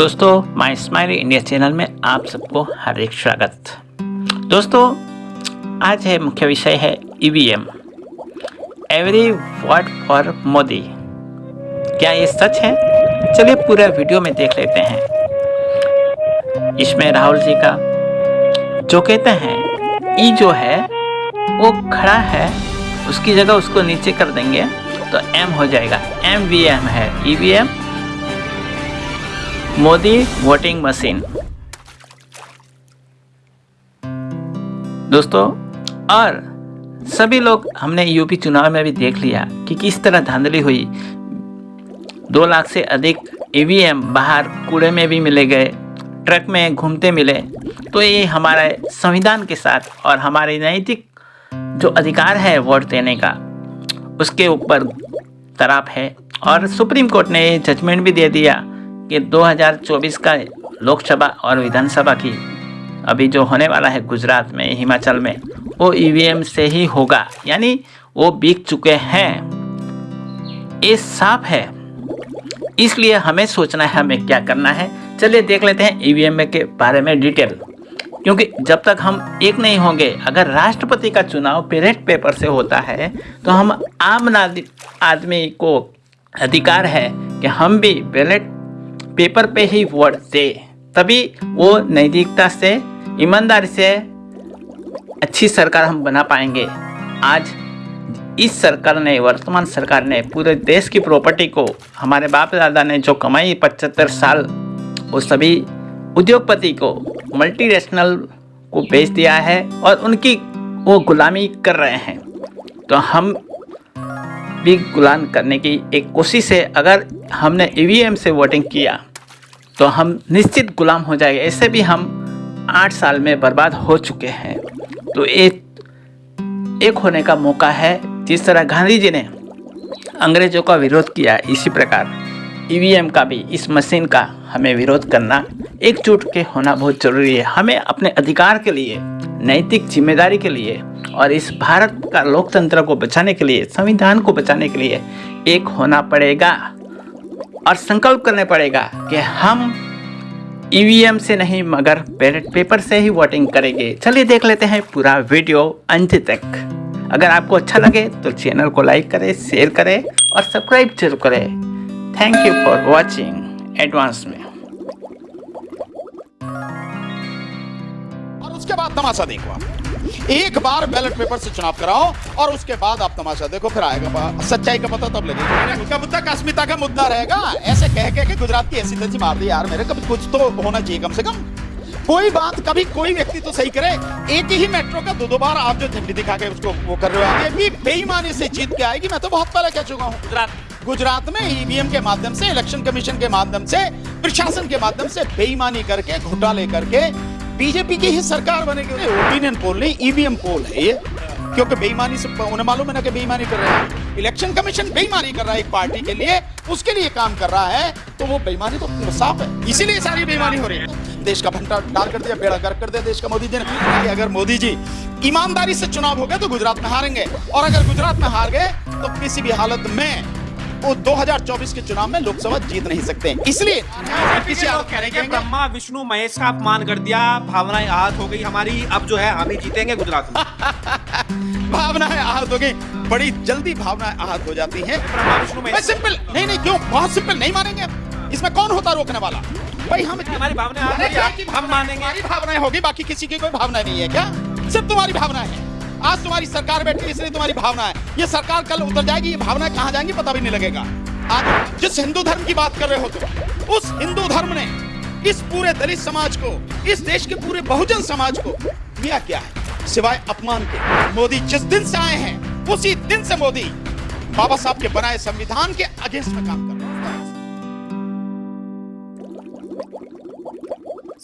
दोस्तों माई smiley India channel में आप सबको हार्दिक स्वागत। दोस्तों, आज है मुख्य विषय है EVM every word for Modi. क्या ये सच है? चलिए पूरा वीडियो में देख लेते हैं। इसमें राहुल जी का जो कहते हैं, ई जो है, वो खड़ा है, उसकी जगह उसको नीचे कर देंगे तो एम हो जाएगा। एम वी एम है E V M Modi voting machine. दोस्तों, और सभी लोग हमने यूपी चुनाव में भी देख लिया कि किस तरह धांधली हुई। दो लाख से अधिक ईवीएम बाहर कूड़े में भी मिले गए, ट्रक में घूमते मिले। तो ये हमारे संविधान के साथ और हमारे नैतिक जो अधिकार है वोट देने का, उसके ऊपर तराप है। और सुप्रीम कोर्ट ने ये जजमेंट भी दे दिया कि 2024 का लोकसभा और विधानसभा की अभी जो होने वाला है गुजरात में, हिमाचल में, वो ईवीएम से ही होगा। यानी वो बिक चुके हैं। ये साफ़ है। इसलिए हमें सोचना है, हमें क्या करना है। चलिए देख लेते हैं ईवीएम के बारे में डिटेल। क्योंकि जब तक हम एक नहीं होंगे, अगर राष्ट्रपति का चुनाव बैलेट पेपर से होता है तो हम आम आदमी को अधिकार है कि हम भी बैलेट पेपर पे ही वोट दे। तभी वो नैतिकता से, ईमानदारी से अच्छी सरकार हम बना पाएँगे। आज इस सरकार ने, वर्तमान सरकार ने पूरे देश की प्रॉपर्टी को, हमारे बाप दादा ने जो कमाई पचहत्तर साल, वो सभी उद्योगपति को मल्टीनेशनल को बेच दिया है और उनकी वो गुलामी कर रहे हैं। तो हम भी गुलाम करने की एक कोशिश है। अगर हमने ईवीएम से वोटिंग किया तो हम निश्चित गुलाम हो जाएँगे। ऐसे भी हम आठ साल में बर्बाद हो चुके हैं। तो एक एक होने का मौका है। जिस तरह गांधी जी ने अंग्रेज़ों का विरोध किया, इसी प्रकार ईवीएम का भी, इस मशीन का हमें विरोध करना एकजुट के होना बहुत ज़रूरी है। हमें अपने अधिकार के लिए, नैतिक ज़िम्मेदारी के लिए और इस भारत का लोकतंत्र को बचाने के लिए, संविधान को बचाने के लिए एक होना पड़ेगा और संकल्प करने पड़ेगा कि हम ईवीएम से नहीं, मगर बैलेट पेपर से ही वोटिंग करेंगे। चलिए देख लेते हैं पूरा वीडियो अंत तक। अगर आपको अच्छा लगे तो चैनल को लाइक करें शेयर करें और सब्सक्राइब ज़रूर करें। Thank you for watching advance में। और उसके बाद तमाशा देखो आप। एक बार बैलेट पेपर से चुनाव कराओ और उसके बाद आप तमाशा देखो फिर आएगा सच्चाई का पता तब लगेगा। कब तक अस्मिता का मुद्दा रहेगा। ऐसे कह कह के गुजरात की ऐसी तैसी मार दी यार मेरे कभी कुछ तो होना चाहिए कम से कम। कोई बात कभी कोई व्यक्ति तो सही करे। एक ही मेट्रो का दो दो बार आप जो झंडी दिखा के उसको वो कर रहे हो ये भी बेईमानी से जीत के आएगी। मैं तो बहुत पहले कह चुका हूँ। गुजरात। गुजरात में ईवीएम के माध्यम से इलेक्शन कमीशन के माध्यम से प्रशासन के माध्यम से बेईमानी करके घोटाले करके बीजेपी की ही सरकार बनेगी ओपिनियन पोल नहीं ईवीएम पोल है ये। क्योंकि बेईमानी से उन्हें मालूम है ना कि बेईमानी कर रहे हैं। इलेक्शन कमीशन बेईमानी कर रहा है एक पार्टी के लिए, उसके लिए काम कर रहा है। तो वो बेईमानी तो साफ़ है। इसीलिए सारी बेईमानी हो रही है। देश का भंटा डाल कर दिया, बेड़ा गर्क कर दिया देश का मोदी जी ने। अगर मोदी जी ईमानदारी से चुनाव हो गए तो गुजरात में हारेंगे। और अगर गुजरात में हार गए तो किसी भी हालत में वो 2024 के चुनाव में लोकसभा जीत नहीं सकते। इसलिए किसी ब्रह्मा विष्णु महेश का अपमान कर दिया भावनाएँ आहत हो गई हमारी अब जो है हम ही जीतेंगे गुजरात में। भावनाएँ आहत हो गई बड़ी जल्दी भावनाएँ आहत हो जाती हैं। विष्णु सिंपल नहीं नहीं क्यों? बहुत सिंपल नहीं मानेंगे? इसमें कौन होता रोकने वाला? भाई हम हमारी भावनाएँ हम मानेंगे? हमारी भावनाएँ होगी बाकी किसी की कोई भावना नहीं है क्या? सिर्फ़ तुम्हारी भावना है। आज तुम्हारी सरकार बैठी है, इसलिए तुम्हारी भावना है। ये सरकार कल उतर जाएगी, ये भावना कहाँ जाएँगी पता भी नहीं लगेगा। आज जिस हिंदू धर्म की बात कर रहे हो तुम, उस हिंदू धर्म ने इस पूरे दलित समाज को, इस देश के पूरे बहुजन समाज को दिया क्या है? सिवाय अपमान के। मोदी जिस दिन से आए हैं, उसी दिन से मोदी बाबा साहब के बनाए संविधान के अगेंस्ट में काम कर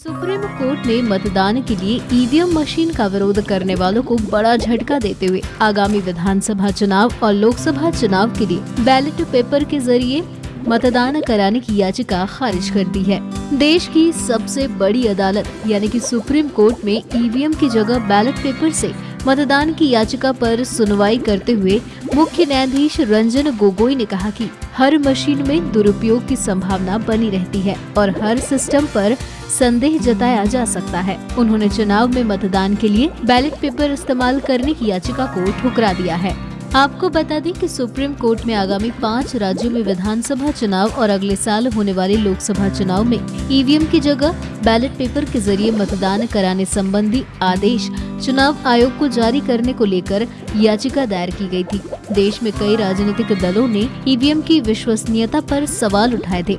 सुप्रीम कोर्ट ने मतदान के लिए ईवीएम मशीन का विरोध करने वालों को बड़ा झटका देते हुए आगामी विधानसभा चुनाव और लोकसभा चुनाव के लिए बैलेट पेपर के ज़रिए मतदान कराने की याचिका खारिज कर दी है। देश की सबसे बड़ी अदालत, यानी कि सुप्रीम कोर्ट में ईवीएम की जगह बैलेट पेपर से मतदान की याचिका पर सुनवाई करते हुए मुख्य न्यायाधीश रंजन गोगोई ने कहा कि हर मशीन में दुरुपयोग की संभावना बनी रहती है और हर सिस्टम पर संदेह जताया जा सकता है। उन्होंने चुनाव में मतदान के लिए बैलेट पेपर इस्तेमाल करने की याचिका को ठुकरा दिया है। आपको बता दें कि सुप्रीम कोर्ट में आगामी पाँच राज्यों में विधानसभा चुनाव और अगले साल होने वाले लोकसभा चुनाव में ईवीएम की जगह बैलेट पेपर के ज़रिए मतदान कराने संबंधी आदेश चुनाव आयोग को जारी करने को लेकर याचिका दायर की गई थी। देश में कई राजनीतिक दलों ने ईवीएम की विश्वसनीयता पर सवाल उठाए थे।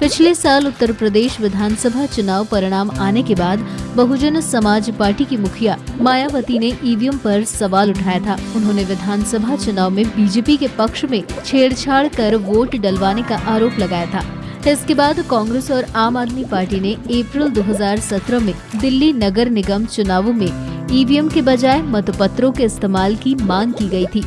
पिछले साल उत्तर प्रदेश विधानसभा चुनाव परिणाम आने के बाद बहुजन समाज पार्टी की मुखिया मायावती ने ईवीएम पर सवाल उठाया था। उन्होंने विधानसभा चुनाव में बीजेपी के पक्ष में छेड़छाड़ कर वोट डलवाने का आरोप लगाया था। इसके बाद कांग्रेस और आम आदमी पार्टी ने अप्रैल 2017 में दिल्ली नगर निगम चुनावों में ईवीएम के बजाय मतपत्रों के इस्तेमाल की मांग की गई थी।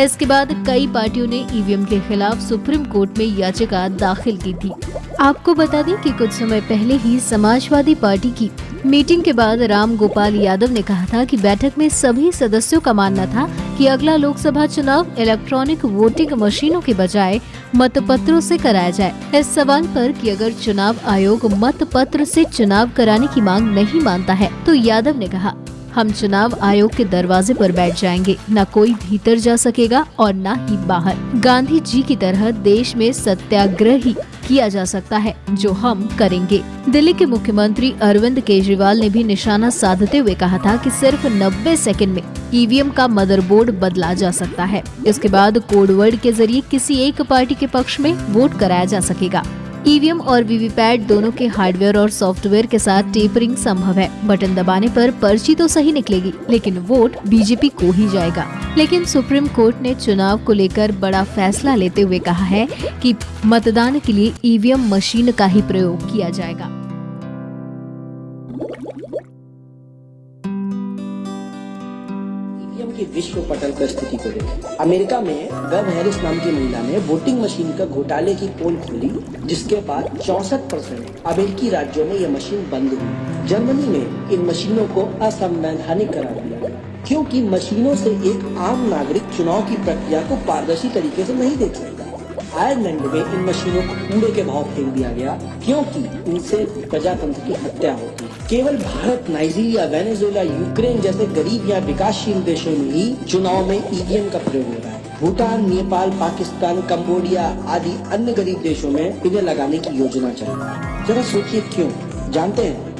इसके बाद कई पार्टियों ने ईवीएम के खिलाफ सुप्रीम कोर्ट में याचिका दाखिल की थी। आपको बता दें कि कुछ समय पहले ही समाजवादी पार्टी की मीटिंग के बाद राम गोपाल यादव ने कहा था कि बैठक में सभी सदस्यों का मानना था कि अगला लोकसभा चुनाव इलेक्ट्रॉनिक वोटिंग मशीनों के बजाय मतपत्रों से कराया जाए। इस सवाल पर कि अगर चुनाव आयोग मतपत्र से चुनाव कराने की मांग नहीं मानता है तो यादव ने कहा हम चुनाव आयोग के दरवाजे पर बैठ जाएँगे। न कोई भीतर जा सकेगा और न ही बाहर। गांधी जी की तरह देश में सत्याग्रह ही किया जा सकता है, जो हम करेंगे। दिल्ली के मुख्यमंत्री अरविंद केजरीवाल ने भी निशाना साधते हुए कहा था कि सिर्फ़ 90 सेकंड में ईवीएम का मदरबोर्ड बदला जा सकता है। इसके बाद कोडवर्ड के ज़रिए किसी एक पार्टी के पक्ष में वोट कराया जा सकेगा। ईवीएम और वीवीपैट दोनों के हार्डवेयर और सॉफ्टवेयर के साथ टेपरिंग संभव है। बटन दबाने पर पर्ची तो सही निकलेगी, लेकिन वोट बीजेपी को ही जाएगा। लेकिन सुप्रीम कोर्ट ने चुनाव को लेकर बड़ा फैसला लेते हुए कहा है कि मतदान के लिए ईवीएम मशीन का ही प्रयोग किया जाएगा। की विश्व पटल पर स्थिति को देखें। अमेरिका में वेब हैरिस नाम की महिला ने वोटिंग मशीन का घोटाले की पोल खोली, जिसके बाद चौसठ परसेंट अमेरिकी राज्यों में यह मशीन बंद हुई। जर्मनी में इन मशीनों को असंवैधानिक करार दिया। क्योंकि मशीनों से एक आम नागरिक चुनाव की प्रक्रिया को पारदर्शी तरीके से नहीं देख सकता। आयरलैंड में इन मशीनों को कूड़े के भाव फेंक दिया गया, क्योंकि इनसे प्रजातंत्र की हत्या होती। केवल भारत, नाइजीरिया, वेनेजुएला, यूक्रेन जैसे गरीब या विकासशील देशों में ही चुनाव में ईवीएम का प्रयोग हो रहा है। भूटान, नेपाल, पाकिस्तान कम्बोडिया आदि अन्य गरीब देशों में इन्हें लगाने की योजना है। जरा सोचिए क्यों? जानते हैं?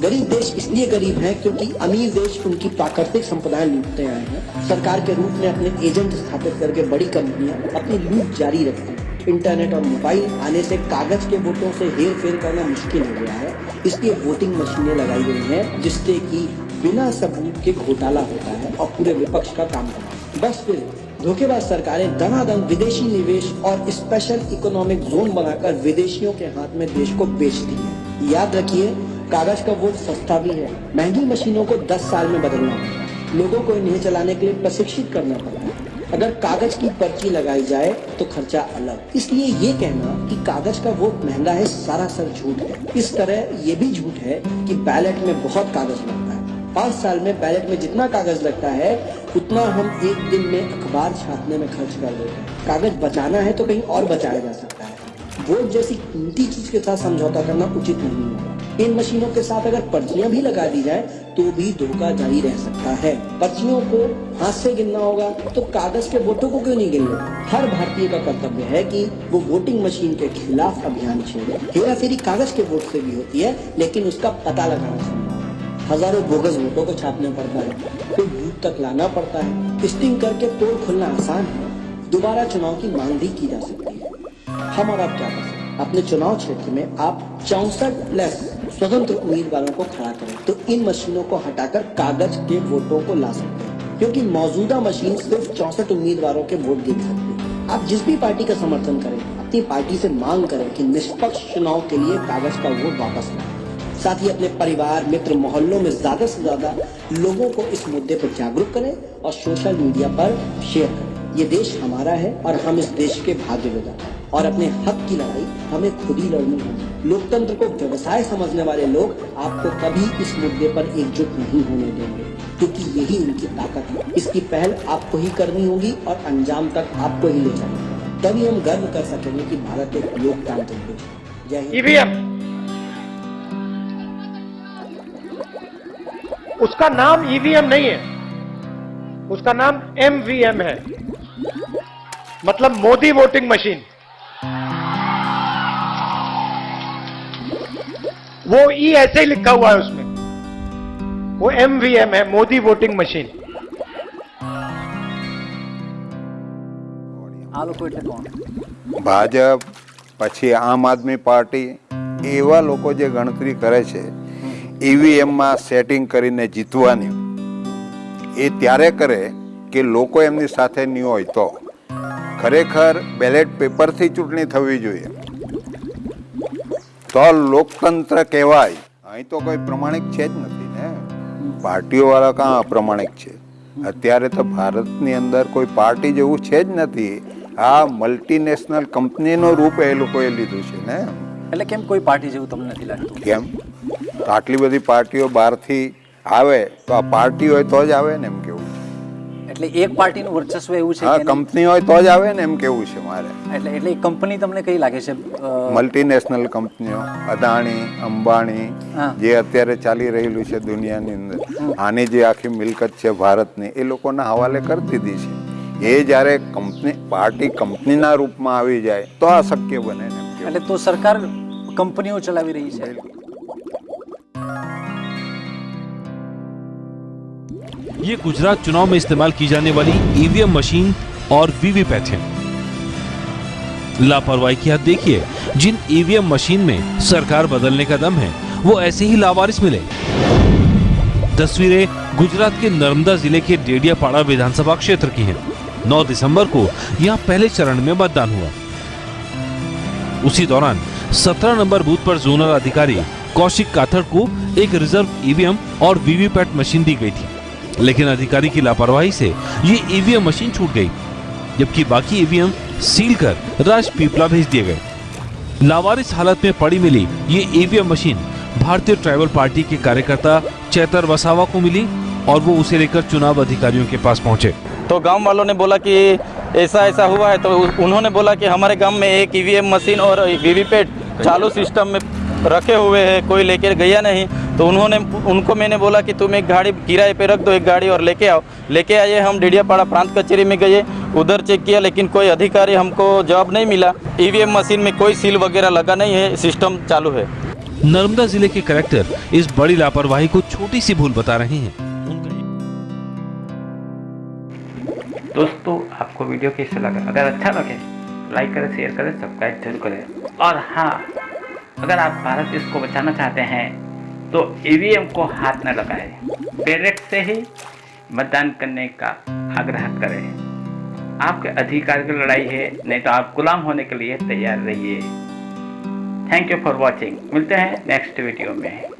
गरीब देश इसलिए गरीब है क्योंकि अमीर देश उनकी प्राकृतिक संपदाएँ लूटते आए हैं। सरकार के रूप में अपने एजेंट स्थापित करके बड़ी कंपनियाँ अपनी लूट जारी रखती हैं। इंटरनेट और मोबाइल आने से कागज़ के वोटों से हेर फेर करना मुश्किल हो गया है। इसलिए वोटिंग मशीनें लगाई गई हैं, जिससे कि बिना सबूत के घोटाला होता है और पूरे विपक्ष का काम करता है। बस फिर धोखेबाज सरकारें दनादन विदेशी निवेश और स्पेशल इकोनॉमिक जोन बनाकर विदेशियों के हाथ में देश को बेचती है। याद रखिए, कागज़ का वोट सस्ता भी है। महँगी मशीनों को 10 साल में बदलना होता लोगों को इन्हें चलाने के लिए प्रशिक्षित करना पड़ता है अगर कागज़ की पर्ची लगाई जाए तो खर्चा अलग। इसलिए ये कहना कि कागज़ का वोट महँगा है, सारा सरासर झूठ है। इस तरह ये भी झूठ है कि बैलेट में बहुत कागज़ लगता है। पाँच साल में बैलेट में जितना कागज़ लगता है, उतना हम एक दिन में अखबार छापने में खर्च कर देते हैं। कागज़ बचाना है तो कहीं और बचाया जा सकता है। वोट जैसी कीमती चीज़ के साथ समझौता करना उचित नहीं होगा। इन मशीनों के साथ अगर पर्चियाँ भी लगा दी जाए तो भी धोखा जारी रह सकता है। पर्चियों को हाथ से गिनना होगा तो कागज़ के वोटों को क्यों नहीं गिनना? हर भारतीय का कर्तव्य है कि वो वोटिंग मशीन के खिलाफ अभियान छेड़े। हेरा फेरी कागज़ के वोट से भी होती है, लेकिन उसका पता लगाना चाहिए। हज़ारों बोगस वोटों को छापना पड़ता है, फिर बूथ तक लाना पड़ता है। स्टिंग करके तोड़ खुलना आसान है। दोबारा चुनाव की मांग भी की जा सकती है। हम और आप क्या कर सकते अपने चुनाव क्षेत्र में आप चौसठ प्लस स्वतंत्र उम्मीदवारों को खड़ा करें। तो इन मशीनों को हटाकर कागज़ के वोटों को ला सकते हैं। क्योंकि मौजूदा मशीन सिर्फ़ चौसठ उम्मीदवारों के वोट गिन सकती है। आप जिस भी पार्टी का समर्थन करें, अपनी पार्टी से मांग करें कि निष्पक्ष चुनाव के लिए कागज़ का वोट वापस लाए। साथ ही अपने परिवार, मित्र मोहल्लों में ज़्यादा से ज़्यादा लोगों को इस मुद्दे पर जागरूक करें और सोशल मीडिया पर शेयर करें। ये देश हमारा है और हम इस देश के भाग्य विधाता हैं। और अपने हक की लड़ाई हमें खुद ही लड़नी होगी। लोकतंत्र को व्यवसाय समझने वाले लोग आपको कभी इस मुद्दे पर एकजुट नहीं होने देंगे, क्योंकि यही उनकी ताकत है। इसकी पहल आपको ही करनी होगी और अंजाम तक आपको ही ले जाना तभी हम गर्व कर सकेंगे कि भारत एक लोकतांत्रिक देश है। जय हिंद। उसका नाम ईवीएम नहीं है। उसका नाम एमवीएम है। मतलब मोदी वोटिंग मशीन। वो ई ऐसे ही लिखा हुआ है उसमें वो एमवीएम है मोदी वोटिंग मशीन આ લોકો એટલે કોણ ભાજપ પછી આમ આદમી પાર્ટી એવા લોકો જે ગણતરી કરે છે ઈવીએમમાં સેટિંગ કરીને જીતવાની એ ત્યારે કરે કે લોકો એમની સાથે નહીં હોય તો ખરેખર બેલેટ પેપરથી ચૂંટણી થવી જોઈએ તો લોકતંત્ર કહેવાય. અહીં તો કોઈ પ્રમાણિક છે જ નથી ને. પાર્ટીઓવાળા કાં અપ્રમાણિક છે? અત્યારે તો ભારતની અંદર કોઈ પાર્ટી જેવું છે જ નથી. આ મલ્ટીનેશનલ કંપનીનું રૂપ એ લોકોએ લીધું છે ને. એટલે કેમ કોઈ પાર્ટી જેવું તમને નથી લાગતું? કેમ? આટલી બધી પાર્ટીઓ બહારથી આવે તો આ પાર્ટી હોય તો જ આવે ને. એટલે એક પાર્ટીનું વર્ચસ્વ એવું છે હા કે કંપની હોય તો જ આવે ને એમ કેવું છે મારે. એટલે એટલે કંપની તમને કઈ લાગે છે? મલ્ટીનેશનલ કંપનીઓ અદાણી અંબાણી જે અત્યારે ચાલી રહેલું છે દુનિયાની અંદર. આની જે આખી મિલકત છે ભારતની એ લોકોના હવાલે કરી દીધી છે. એ જ્યારે કંપની પાર્ટી કંપનીના રૂપમાં આવી જાય તો આ શક્ય બને. એટલે તો સરકાર કંપનીઓ ચલાવી રહી છે. ये गुजरात चुनाव में इस्तेमाल की जाने वाली ईवीएम मशीन और वीवीपैट है। लापरवाही की हद देखिए, जिन ईवीएम मशीन में सरकार बदलने का दम है, वो ऐसे ही लावारिस मिले। तस्वीरें गुजरात के नर्मदा ज़िले के डेडियापाड़ा विधानसभा क्षेत्र की हैं। 9 दिसंबर को यहाँ पहले चरण में मतदान हुआ। उसी दौरान 17 नंबर बूथ पर जोनल अधिकारी कौशिक काथड़ को एक रिज़र्व ईवीएम और वीवीपैट मशीन दी गई थी। लेकिन अधिकारी की लापरवाही से ये ईवीएम मशीन छूट गई, जबकि बाकी ईवीएम सील कर राजपीपला भेज दिए गए। लावारिस हालत में पड़ी मिली ये EVM machine. Bharatiya tribal party के कार्यकर्ता चैतर वसावा को मिली और वो उसे लेकर चुनाव अधिकारियों के पास पहुँचे। तो गाँव वालों ने बोला कि ऐसा ऐसा हुआ है तो उन्होंने बोला कि हमारे गाँव में एक ईवीएम मशीन और वीवीपैट चालू सिस्टम में रखे हुए हैं, कोई लेकर गया नहीं। तो उन्होंने उनको मैंने बोला कि तुम एक गाड़ी किराए पे रख दो एक गाड़ी और लेके आओ। लेके आए हम डेडियापाड़ा प्रांत कचहरी में गए उधर चेक किया लेकिन कोई अधिकारी हमको जवाब नहीं मिला। ईवीएम मशीन में कोई सील वगैरह लगा नहीं है सिस्टम चालू है। नर्मदा ज़िले के कलेक्टर इस बड़ी लापरवाही को छोटी सी भूल बता रहे हैं। दोस्तों आपको वीडियो कैसे लगा? अगर अच्छा लगे लाइक करें शेयर करें सब्सक्राइब ज़रूर करें। और हाँ अगर आप भारत देश को बचाना चाहते हैं तो ईवीएम को हाथ न लगाए। बैलेट से ही मतदान करने का आग्रह करें। आपके अधिकार की लड़ाई है, नहीं तो आप गुलाम होने के लिए तैयार रहिए। थैंक यू फॉर वॉचिंग मिलते हैं नेक्स्ट वीडियो में।